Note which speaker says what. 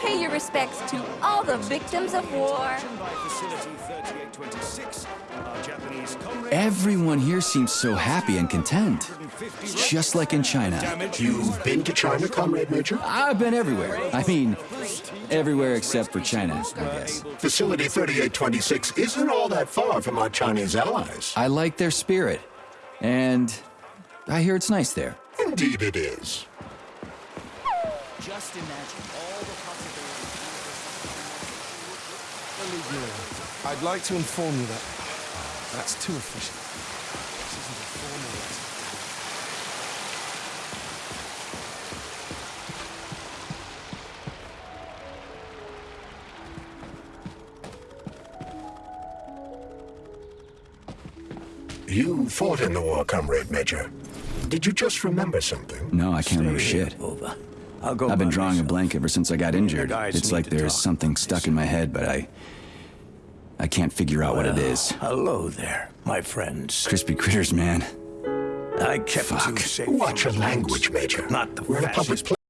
Speaker 1: Pay your respects to all the victims of war.
Speaker 2: Everyone here seems so happy and content. Just like in China.
Speaker 3: You've been to China, Comrade Major?
Speaker 2: I've been everywhere. I mean, everywhere except for China, I guess.
Speaker 3: Facility 3826 isn't all that far from our Chinese allies.
Speaker 2: I like their spirit. And I hear it's nice there.
Speaker 3: Indeed it is.
Speaker 2: Just imagine all the
Speaker 4: I'd like to inform you that that's too official. This isn't a formal letter.
Speaker 3: You fought in the war, Comrade Major. Did you just remember something?
Speaker 2: No, I can't remember
Speaker 5: Stay
Speaker 2: shit.
Speaker 5: Over. I'll go
Speaker 2: I've been
Speaker 5: by
Speaker 2: drawing a blank ever since I got injured. It's like there's something stuck in my head, but I... I can't figure out what it is.
Speaker 5: Hello there, my friends.
Speaker 2: Crispy critters, man.
Speaker 5: I kept
Speaker 2: Fuck.
Speaker 5: you safe.
Speaker 3: Watch your language, Major.
Speaker 5: Not the
Speaker 3: We're in a public place.